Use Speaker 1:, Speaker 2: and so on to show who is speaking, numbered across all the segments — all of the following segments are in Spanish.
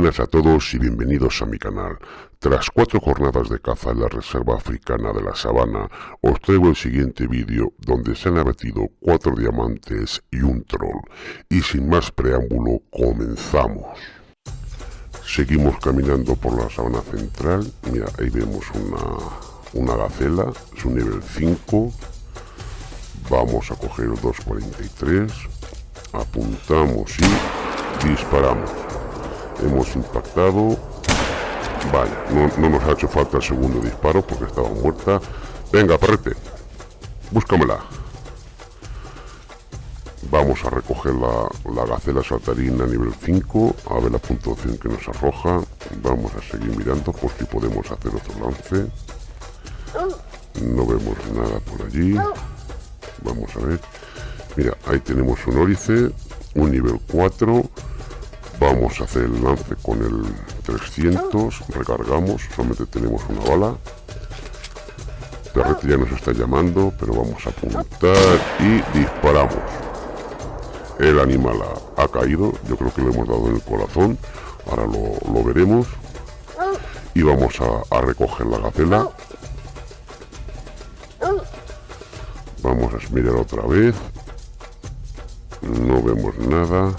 Speaker 1: buenas a todos y bienvenidos a mi canal. Tras cuatro jornadas de caza en la Reserva Africana de la Sabana, os traigo el siguiente vídeo donde se han abatido cuatro diamantes y un troll. Y sin más preámbulo, comenzamos. Seguimos caminando por la sabana central. Mira, ahí vemos una, una gacela, es un nivel 5. Vamos a coger el 243. Apuntamos y disparamos hemos impactado. Vaya, no, nos ha hecho falta el segundo disparo porque estaba muerta. Venga perrete búscamela. Vamos a recoger la, la gacela saltarina nivel 5 a ver la puntuación que nos arroja. Vamos a seguir mirando por si podemos hacer otro lance. No vemos nada por allí. Vamos a ver. Mira ahí tenemos un órice un nivel 4 Vamos a hacer el lance con el 300, recargamos, solamente tenemos una bala. Perrete ya nos está llamando, pero vamos a apuntar y disparamos. El animal ha, caído, yo creo que le hemos dado en el corazón, ahora lo, veremos. Y vamos a, a recoger la gacela. Vamos a mirar otra vez. No vemos nada.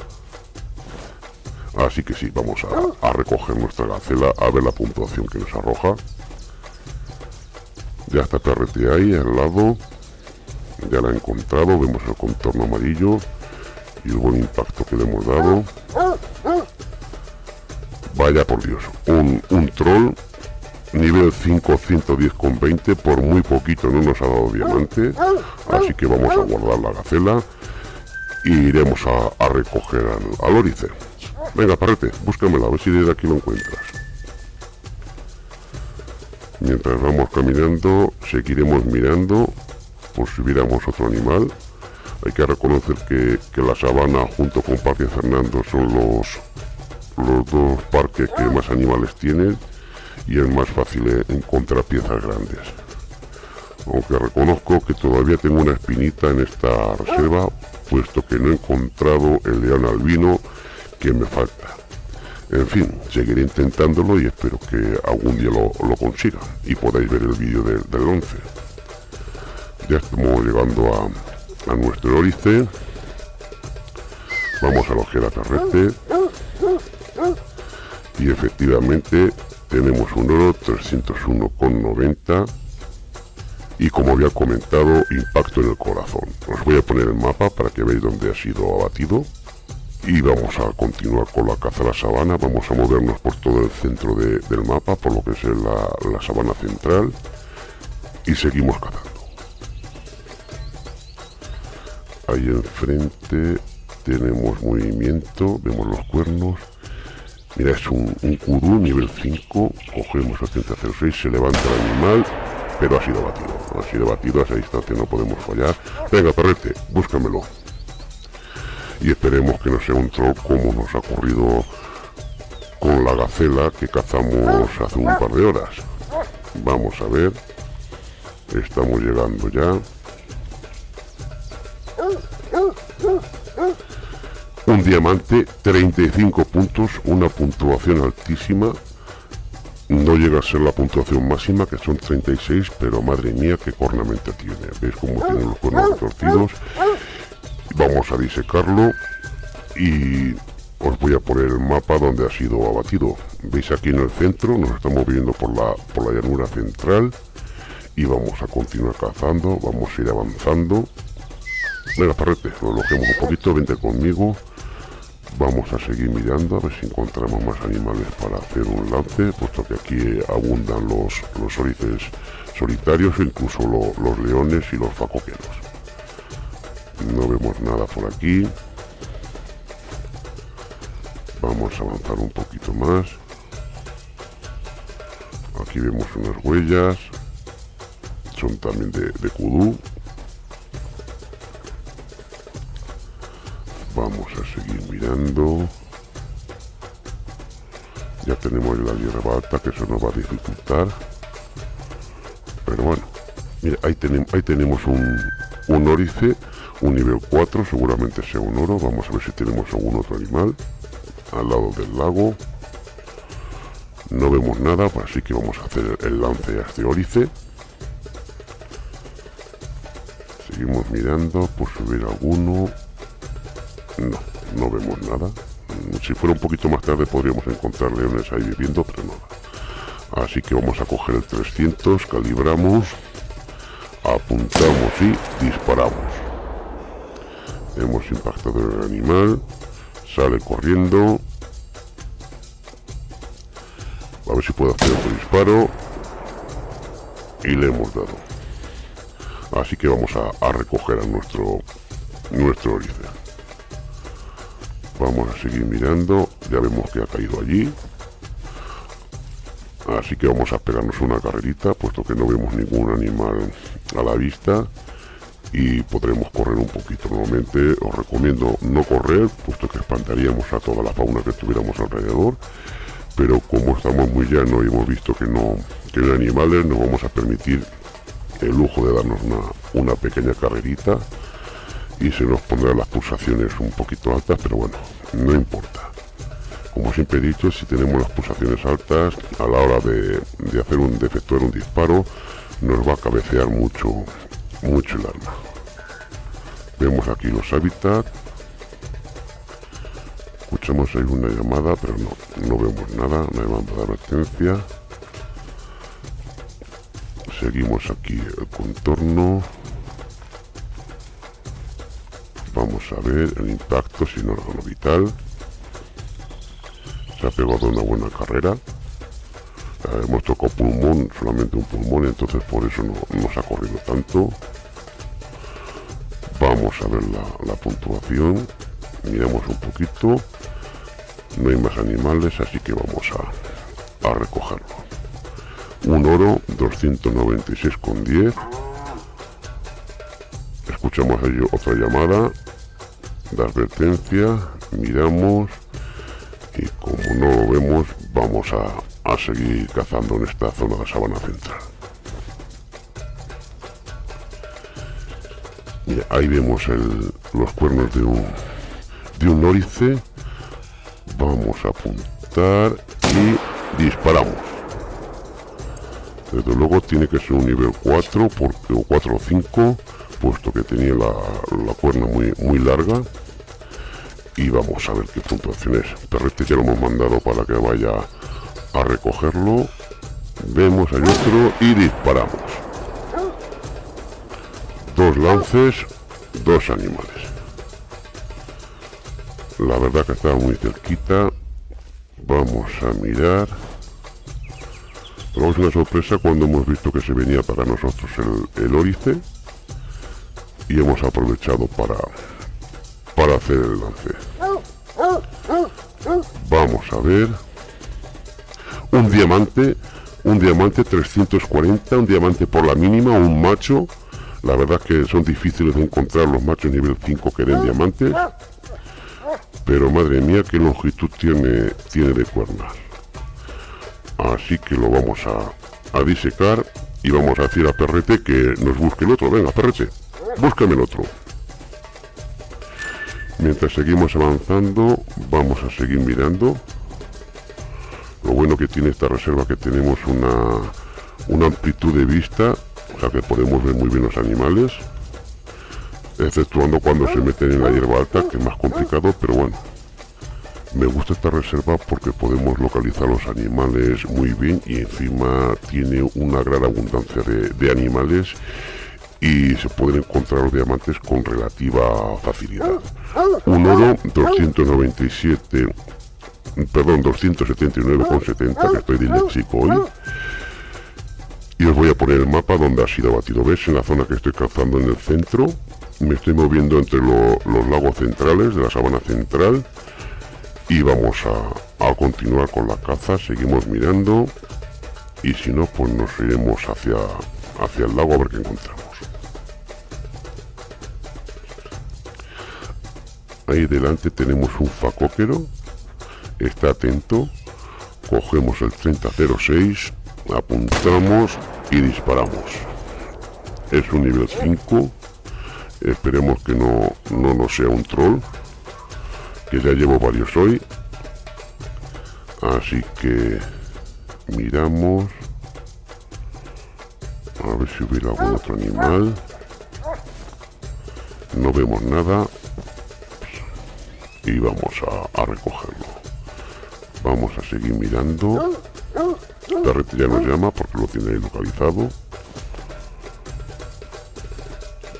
Speaker 1: Así que sí, vamos a, recoger nuestra gacela, a ver la puntuación que nos arroja. Ya está PRT ahí, al lado. Ya la he encontrado, vemos el contorno amarillo y el buen impacto que le hemos dado. Vaya por Dios, un, un troll nivel 5 110 con 20 por muy poquito no nos ha dado diamante así que vamos a guardar la gacela y iremos a, recoger al, al Venga, parrete, búscamela, a ver si desde aquí lo encuentras. Mientras vamos caminando, seguiremos mirando por si viéramos otro animal. Hay que reconocer que, la sabana junto con Parque Fernando son los, los dos parques que más animales tienen y es más fácil encontrar piezas grandes. Aunque reconozco que todavía tengo una espinita en esta reserva, puesto que no he encontrado el león albino que me falta. En fin, seguiré intentándolo y espero que algún día lo, consiga y podáis ver el vídeo del 11. Ya estamos llegando a, a nuestro orice. Vamos a loger a Carrete. Y efectivamente tenemos un oro 301,90 y como había comentado impacto en el corazón os voy a poner el mapa para que veáis dónde ha sido abatido y vamos a continuar con la caza de la sabana. Vamos a movernos por todo el centro del mapa por lo que es la, la sabana central. Y seguimos cazando. Ahí enfrente tenemos movimiento vemos los cuernos. Mira es un, un nivel 5 cogemos el 3006 se levanta el animal pero ha sido batido. Ha sido batido a esa distancia no podemos fallar. Venga perrete búscamelo y esperemos que no sea un troll como nos ha ocurrido con la gacela que cazamos hace un par de horas. Vamos a ver. Estamos llegando ya. Un diamante 35 puntos una puntuación altísima. No llega a ser la puntuación máxima que son 36 pero madre mía qué cornamenta tiene. Veis cómo tiene los cuernos retorcidos vamos a disecarlo y os voy a poner el mapa donde ha sido abatido. Veis aquí en el centro nos estamos viendo por la por la llanura central y vamos a continuar cazando vamos a ir avanzando. Venga parrete lo alojemos un poquito vente conmigo. Vamos a seguir mirando a ver si encontramos más animales para hacer un lance puesto que aquí abundan los los orices solitarios incluso los leones y los facoqueros no vemos nada por aquí. Vamos a avanzar un poquito más. Aquí vemos unas huellas. Son también de, de kudú. Vamos a seguir mirando. Ya tenemos la hierba alta que eso nos va a dificultar. Pero bueno mira ahí tenemos ahí tenemos un, un órice un nivel 4 seguramente sea un oro. Vamos a ver si tenemos algún otro animal al lado del lago. No vemos nada así que vamos a hacer el lance a este órice seguimos mirando por subir alguno. No, no vemos nada. Si fuera un poquito más tarde podríamos encontrar leones ahí viviendo pero nada así que vamos a coger el 300 calibramos apuntamos y disparamos hemos impactado el animal sale corriendo. A ver si puedo hacer otro disparo. Y le hemos dado. Así que vamos a, recoger a nuestro nuestro orice vamos a seguir mirando. Ya vemos que ha caído allí. Así que vamos a pegarnos una carrerita puesto que no vemos ningún animal a la vista y podremos correr un poquito nuevamente. Os recomiendo no correr puesto que espantaríamos a toda la fauna que tuviéramos alrededor. Pero como estamos muy llano y hemos visto que no que hay animales nos vamos a permitir el lujo de darnos una, una pequeña carrerita y se nos pondrán las pulsaciones un poquito altas pero bueno no importa. Como siempre he dicho si tenemos las pulsaciones altas a la hora de, hacer un de un disparo nos va a cabecear mucho mucho el arma vemos aquí los hábitats. Escuchamos ahí una llamada pero no, no vemos nada no hay llamada de advertencia. Seguimos aquí el contorno. Vamos a ver el impacto sin órgano vital. Se ha pegado una buena carrera hemos tocado pulmón solamente un pulmón entonces por eso no nos ha corrido tanto. Vamos a ver la, puntuación. Miramos un poquito. No hay más animales así que vamos a, a recogerlo. Un oro 296,10 escuchamos ahí otra llamada. De advertencia miramos. Y como no lo vemos vamos a, a seguir cazando en esta zona de sabana central. Ahí vemos los cuernos de un de un órice vamos a apuntar y disparamos. Desde luego tiene que ser un nivel 4 porque, o 4 o 5 puesto que tenía la, la cuerna muy, muy larga. Y vamos a ver qué puntuación es. Perrete ya lo hemos mandado para que vaya a recogerlo vemos hay otro y disparamos. Dos lances dos animales. La verdad que estaba muy cerquita. Vamos a mirar. Es una sorpresa cuando hemos visto que se venía para nosotros el, el y hemos aprovechado para para hacer el lance. Vamos a ver un diamante un diamante 340 un diamante por la mínima un macho. La verdad que son difíciles de encontrar los machos nivel 5 que den diamantes pero madre mía qué longitud tiene tiene de cuernas así que lo vamos a, a disecar y vamos a decir a Perrete que nos busque el otro. Venga Perrete búscame el otro. Mientras seguimos avanzando vamos a seguir mirando lo bueno que tiene esta reserva que tenemos una, una amplitud de vista o sea que podemos ver muy bien los animales exceptuando cuando se meten en la hierba alta que es más complicado pero bueno me gusta esta reserva porque podemos localizar los animales muy bien y encima tiene una gran abundancia de, animales y se pueden encontrar los diamantes con relativa facilidad. Un oro 297, perdón, 279,70, que estoy disléxico hoy. Y os voy a poner el mapa donde ha sido batido. ¿Ves? En la zona que estoy cazando en el centro. Me estoy moviendo entre los lagos centrales de la sabana central y vamos a, continuar con la caza seguimos mirando y si no pues nos iremos hacia hacia el lago a ver qué encontramos ahí delante tenemos un facóquero está atento. Cogemos el 3006 apuntamos y disparamos. Es un nivel 5 esperemos que no, no nos sea un troll que ya llevo varios hoy. Así que miramos. A ver si hubiera algún otro animal. No vemos nada. Y vamos a, recogerlo vamos a seguir mirando. Perrete ya nos llama porque lo tiene ahí localizado.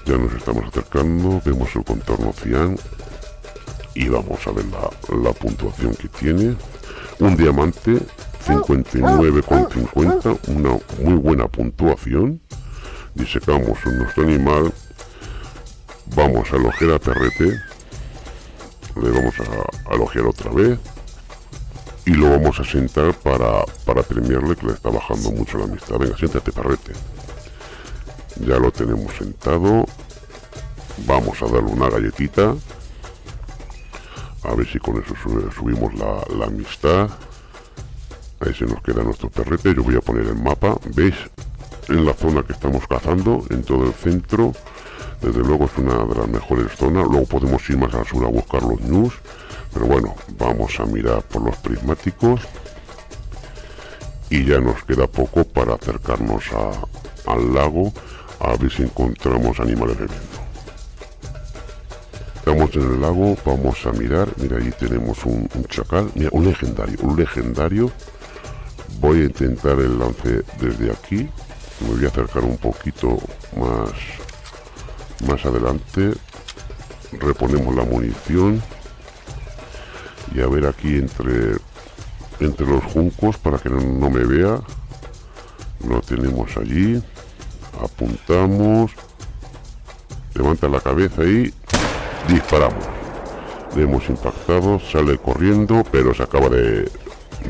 Speaker 1: Ya nos estamos acercando vemos el contorno cian y vamos a ver la, la puntuación que tiene. Un diamante 59,50 una muy buena puntuación. Disecamos nuestro animal. Vamos a elogiar a perrete le vamos a, elogiar otra vez y lo vamos a sentar para, para premiarle que le está bajando mucho la amistad. Venga siéntate perrete ya lo tenemos sentado. Vamos a darle una galletita. A ver si con eso subimos la, la amistad. Ahí se nos queda nuestro perrete yo voy a poner el mapa. Veis en la zona que estamos cazando en todo el centro. Desde luego es una de las mejores zonas. Luego podemos ir más al sur a buscar los news pero bueno vamos a mirar por los prismáticos. Y ya nos queda poco para acercarnos al lago a ver si encontramos animales bebiendo estamos en el lago vamos a mirar. Mira ahí tenemos un, chacal. Mira un legendario un legendario. Voy a intentar el lance desde aquí. Me voy a acercar un poquito más más adelante. Reponemos la munición y a ver aquí entre entre los juncos para que no, me vea. Lo tenemos allí. Apuntamos. Levanta la cabeza y disparamos. Le hemos impactado sale corriendo pero se acaba de,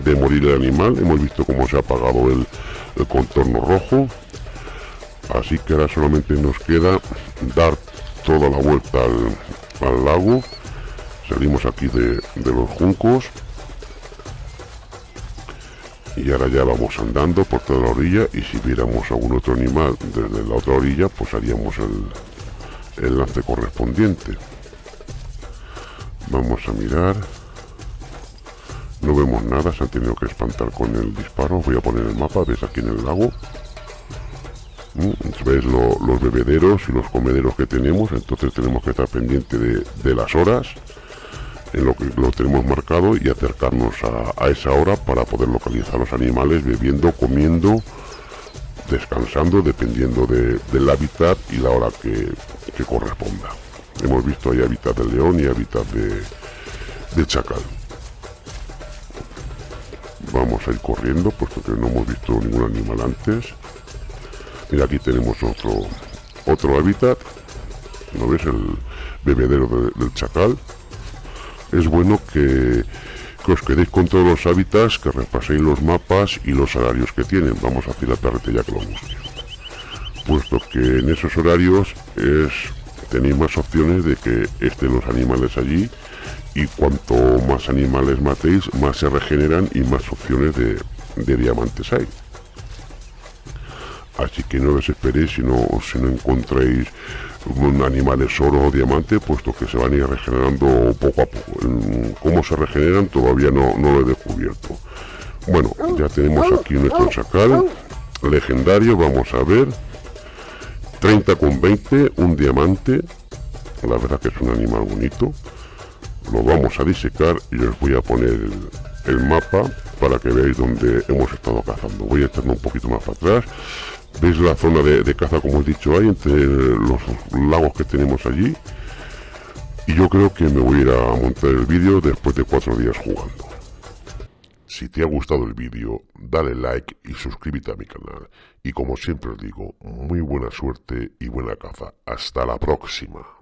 Speaker 1: de morir el animal. Hemos visto cómo se ha apagado el, contorno rojo. Así que ahora solamente nos queda dar toda la vuelta al, lago salimos aquí de, de, los juncos. Y ahora ya vamos andando por toda la orilla. Y si viéramos algún otro animal desde la otra orilla pues haríamos el, el lance correspondiente. Vamos a mirar. No vemos nada, se han tenido que espantar con el disparo. Voy a poner el mapa, ves aquí en el lago. Mm, ves los bebederos y los comederos que tenemos, entonces tenemos que estar pendiente de, las horas en lo que lo tenemos marcado y acercarnos a, esa hora para poder localizar los animales bebiendo, comiendo, descansando, dependiendo del hábitat y la hora que, corresponda. Hemos visto ahí hábitat de león y hábitat de, de chacal. Vamos a ir corriendo puesto que no hemos visto ningún animal antes. Mira aquí tenemos otro otro hábitat. ¿no ves el bebedero del chacal es bueno que, os quedéis con todos los hábitats que repaséis los mapas y los horarios que tienen vamos a hacer la lo busque puesto que en esos horarios es tenéis más opciones de que estén los animales allí y cuanto más animales matéis, más se regeneran y más opciones de, diamantes hay. Así que no desesperéis si no, si no encontráis animales oro o diamante, puesto que se van a ir regenerando poco a poco. Cómo se regeneran todavía no, no lo he descubierto. Bueno, ya tenemos aquí nuestro chacal legendario, vamos a ver. 30 con 20, un diamante. La verdad que es un animal bonito lo vamos a disecar y os voy a poner el, mapa para que veáis dónde hemos estado cazando voy a echarme un poquito más para atrás veis la zona de, caza como he dicho hay entre los lagos que tenemos allí y yo creo que me voy a ir a montar el vídeo después de cuatro días jugando. Si te ha gustado el vídeo dale like y suscríbete a mi canal. Y como siempre os digo muy buena suerte y buena caza. Hasta la próxima